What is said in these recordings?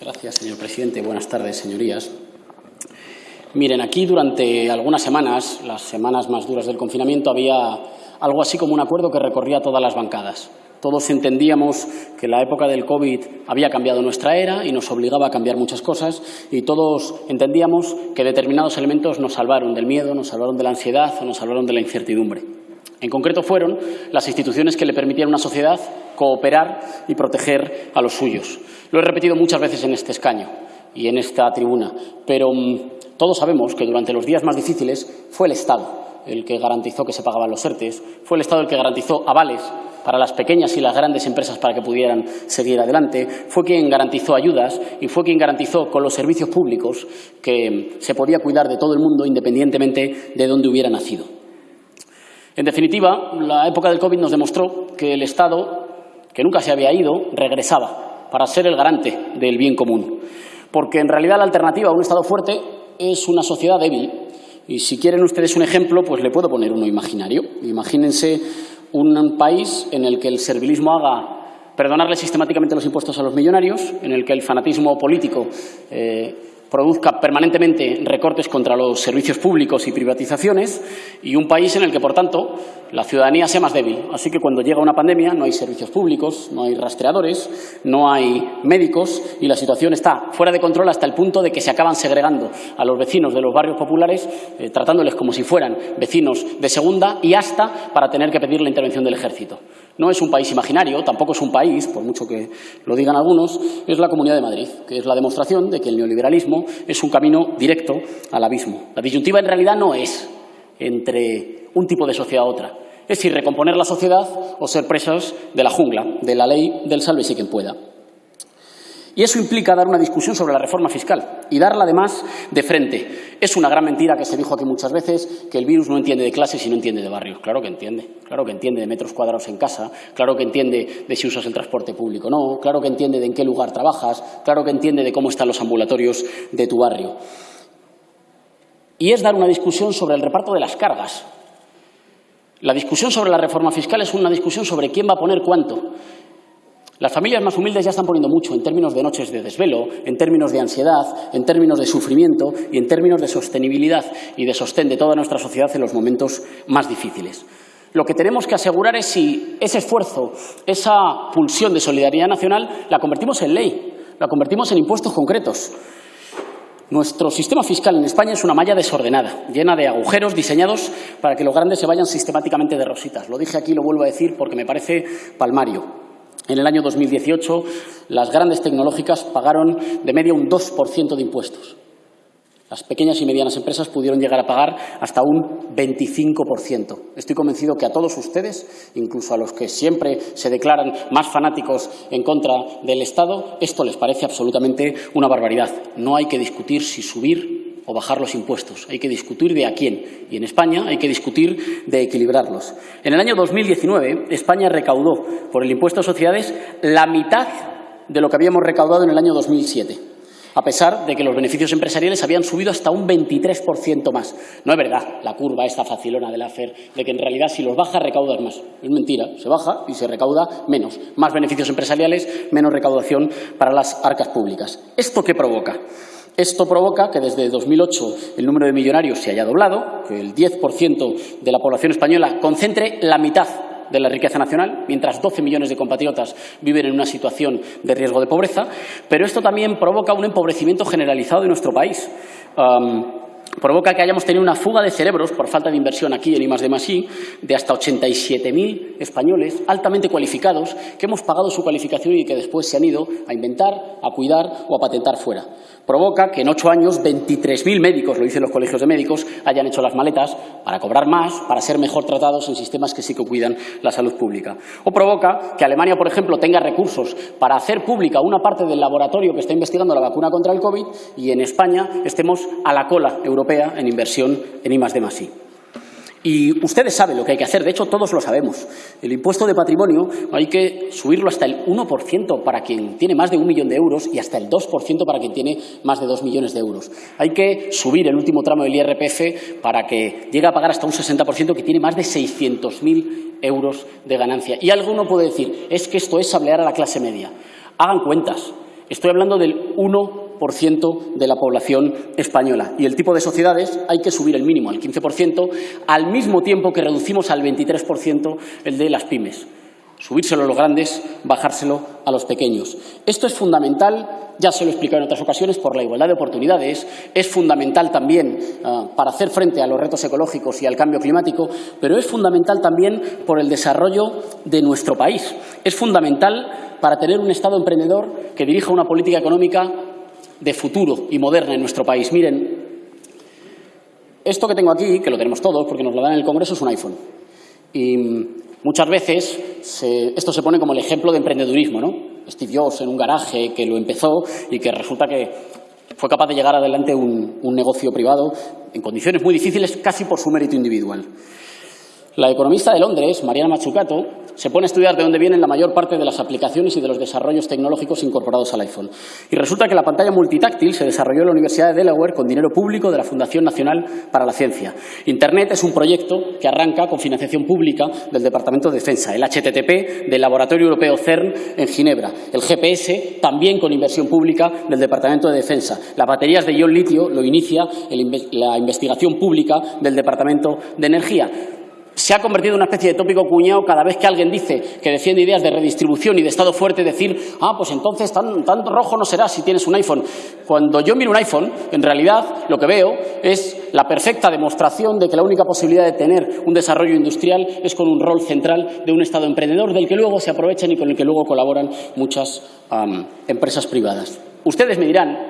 Gracias, señor presidente. Buenas tardes, señorías. Miren, aquí durante algunas semanas, las semanas más duras del confinamiento, había algo así como un acuerdo que recorría todas las bancadas. Todos entendíamos que la época del COVID había cambiado nuestra era y nos obligaba a cambiar muchas cosas y todos entendíamos que determinados elementos nos salvaron del miedo, nos salvaron de la ansiedad o nos salvaron de la incertidumbre. En concreto fueron las instituciones que le permitían a una sociedad cooperar y proteger a los suyos. Lo he repetido muchas veces en este escaño y en esta tribuna, pero mm, todos sabemos que durante los días más difíciles fue el Estado el que garantizó que se pagaban los ERTES, fue el Estado el que garantizó avales para las pequeñas y las grandes empresas para que pudieran seguir adelante, fue quien garantizó ayudas y fue quien garantizó con los servicios públicos que se podía cuidar de todo el mundo independientemente de dónde hubiera nacido. En definitiva, la época del COVID nos demostró que el Estado, que nunca se había ido, regresaba para ser el garante del bien común. Porque en realidad la alternativa a un Estado fuerte es una sociedad débil. Y si quieren ustedes un ejemplo, pues le puedo poner uno imaginario. Imagínense un país en el que el servilismo haga perdonarle sistemáticamente los impuestos a los millonarios, en el que el fanatismo político eh, produzca permanentemente recortes contra los servicios públicos y privatizaciones y un país en el que, por tanto, la ciudadanía sea más débil. Así que cuando llega una pandemia no hay servicios públicos, no hay rastreadores, no hay médicos y la situación está fuera de control hasta el punto de que se acaban segregando a los vecinos de los barrios populares, eh, tratándoles como si fueran vecinos de segunda y hasta para tener que pedir la intervención del ejército. No es un país imaginario, tampoco es un país, por mucho que lo digan algunos, es la Comunidad de Madrid, que es la demostración de que el neoliberalismo es un camino directo al abismo. La disyuntiva en realidad no es entre un tipo de sociedad a otra, es si recomponer la sociedad o ser presos de la jungla, de la ley del y quien pueda. Y eso implica dar una discusión sobre la reforma fiscal y darla además de frente. Es una gran mentira que se dijo aquí muchas veces que el virus no entiende de clases y no entiende de barrios. Claro que entiende. Claro que entiende de metros cuadrados en casa, claro que entiende de si usas el transporte público o no, claro que entiende de en qué lugar trabajas, claro que entiende de cómo están los ambulatorios de tu barrio. Y es dar una discusión sobre el reparto de las cargas. La discusión sobre la reforma fiscal es una discusión sobre quién va a poner cuánto. Las familias más humildes ya están poniendo mucho en términos de noches de desvelo, en términos de ansiedad, en términos de sufrimiento y en términos de sostenibilidad y de sostén de toda nuestra sociedad en los momentos más difíciles. Lo que tenemos que asegurar es si ese esfuerzo, esa pulsión de solidaridad nacional, la convertimos en ley, la convertimos en impuestos concretos. Nuestro sistema fiscal en España es una malla desordenada, llena de agujeros diseñados para que los grandes se vayan sistemáticamente de rositas. Lo dije aquí y lo vuelvo a decir porque me parece palmario. En el año 2018, las grandes tecnológicas pagaron de media un 2% de impuestos. Las pequeñas y medianas empresas pudieron llegar a pagar hasta un 25%. Estoy convencido que a todos ustedes, incluso a los que siempre se declaran más fanáticos en contra del Estado, esto les parece absolutamente una barbaridad. No hay que discutir si subir o bajar los impuestos. Hay que discutir de a quién. Y en España hay que discutir de equilibrarlos. En el año 2019, España recaudó por el impuesto a sociedades la mitad de lo que habíamos recaudado en el año 2007 a pesar de que los beneficios empresariales habían subido hasta un 23% más. No es verdad la curva esta facilona de la FER, de que en realidad si los baja recaudas más. Es mentira, se baja y se recauda menos. Más beneficios empresariales, menos recaudación para las arcas públicas. ¿Esto qué provoca? Esto provoca que desde 2008 el número de millonarios se haya doblado, que el 10% de la población española concentre la mitad de la riqueza nacional, mientras 12 millones de compatriotas viven en una situación de riesgo de pobreza, pero esto también provoca un empobrecimiento generalizado de nuestro país provoca que hayamos tenido una fuga de cerebros por falta de inversión aquí en I+D+I de hasta 87.000 españoles altamente cualificados que hemos pagado su cualificación y que después se han ido a inventar, a cuidar o a patentar fuera. Provoca que en ocho años 23.000 médicos, lo dicen los colegios de médicos, hayan hecho las maletas para cobrar más, para ser mejor tratados en sistemas que sí que cuidan la salud pública. O provoca que Alemania, por ejemplo, tenga recursos para hacer pública una parte del laboratorio que está investigando la vacuna contra el COVID y en España estemos a la cola europea en inversión en I+D+I. Y ustedes saben lo que hay que hacer, de hecho todos lo sabemos. El impuesto de patrimonio hay que subirlo hasta el 1% para quien tiene más de un millón de euros y hasta el 2% para quien tiene más de dos millones de euros. Hay que subir el último tramo del IRPF para que llegue a pagar hasta un 60% que tiene más de 600.000 euros de ganancia. Y alguno puede decir, es que esto es sablear a la clase media. Hagan cuentas. Estoy hablando del 1% de la población española. Y el tipo de sociedades hay que subir el mínimo al 15%, al mismo tiempo que reducimos al 23% el de las pymes. Subírselo a los grandes, bajárselo a los pequeños. Esto es fundamental ya se lo he explicado en otras ocasiones, por la igualdad de oportunidades, es fundamental también ah, para hacer frente a los retos ecológicos y al cambio climático, pero es fundamental también por el desarrollo de nuestro país. Es fundamental para tener un Estado emprendedor que dirija una política económica de futuro y moderna en nuestro país. Miren, esto que tengo aquí, que lo tenemos todos porque nos lo dan en el Congreso, es un iPhone. Y muchas veces esto se pone como el ejemplo de emprendedurismo, ¿no? Steve Jobs en un garaje que lo empezó y que resulta que fue capaz de llegar adelante un, negocio privado en condiciones muy difíciles casi por su mérito individual. La economista de Londres, Mariana Mazzucato, se pone a estudiar de dónde vienen la mayor parte de las aplicaciones y de los desarrollos tecnológicos incorporados al iPhone. Y resulta que la pantalla multitáctil se desarrolló en la Universidad de Delaware con dinero público de la Fundación Nacional para la Ciencia. Internet es un proyecto que arranca con financiación pública del Departamento de Defensa, el HTTP del Laboratorio Europeo CERN en Ginebra, el GPS también con inversión pública del Departamento de Defensa. Las baterías de ion litio lo inicia la investigación pública del Departamento de Energía se ha convertido en una especie de tópico cuñado cada vez que alguien dice que defiende ideas de redistribución y de Estado fuerte, decir, ah, pues entonces tan, rojo no será si tienes un iPhone. Cuando yo miro un iPhone, en realidad lo que veo es la perfecta demostración de que la única posibilidad de tener un desarrollo industrial es con un rol central de un Estado emprendedor del que luego se aprovechan y con el que luego colaboran muchas empresas privadas. Ustedes me dirán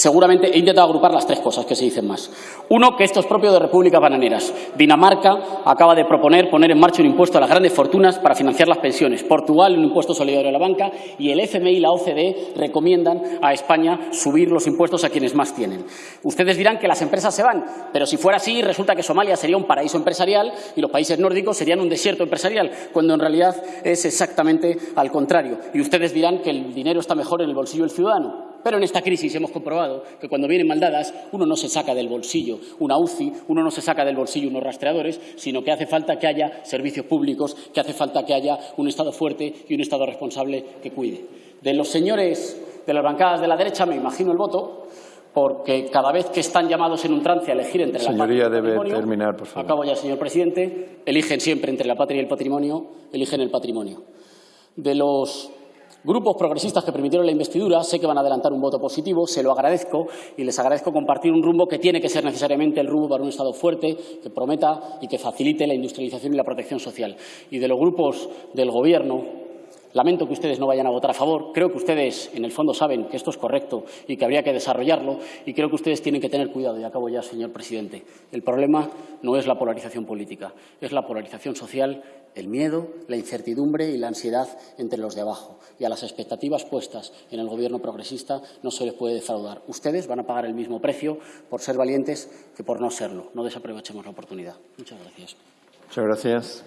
Seguramente he intentado agrupar las tres cosas que se dicen más. Uno, que esto es propio de repúblicas bananeras. Dinamarca acaba de proponer poner en marcha un impuesto a las grandes fortunas para financiar las pensiones. Portugal, un impuesto solidario a la banca. Y el FMI y la OCDE recomiendan a España subir los impuestos a quienes más tienen. Ustedes dirán que las empresas se van, pero si fuera así, resulta que Somalia sería un paraíso empresarial y los países nórdicos serían un desierto empresarial, cuando en realidad es exactamente al contrario. Y ustedes dirán que el dinero está mejor en el bolsillo del ciudadano. Pero en esta crisis hemos comprobado que cuando vienen maldadas uno no se saca del bolsillo una UCI, uno no se saca del bolsillo unos rastreadores, sino que hace falta que haya servicios públicos, que hace falta que haya un Estado fuerte y un Estado responsable que cuide. De los señores de las bancadas de la derecha me imagino el voto, porque cada vez que están llamados en un trance a elegir entre la patria y el debe patrimonio, terminar, por favor. acabo ya, señor presidente, eligen siempre entre la patria y el patrimonio, eligen el patrimonio. De los Grupos progresistas que permitieron la investidura sé que van a adelantar un voto positivo, se lo agradezco y les agradezco compartir un rumbo que tiene que ser necesariamente el rumbo para un Estado fuerte, que prometa y que facilite la industrialización y la protección social. Y de los grupos del Gobierno, Lamento que ustedes no vayan a votar a favor. Creo que ustedes, en el fondo, saben que esto es correcto y que habría que desarrollarlo. Y creo que ustedes tienen que tener cuidado. Y acabo ya, señor presidente. El problema no es la polarización política, es la polarización social, el miedo, la incertidumbre y la ansiedad entre los de abajo. Y a las expectativas puestas en el Gobierno progresista no se les puede defraudar. Ustedes van a pagar el mismo precio por ser valientes que por no serlo. No desaprovechemos la oportunidad. Muchas gracias. Muchas gracias.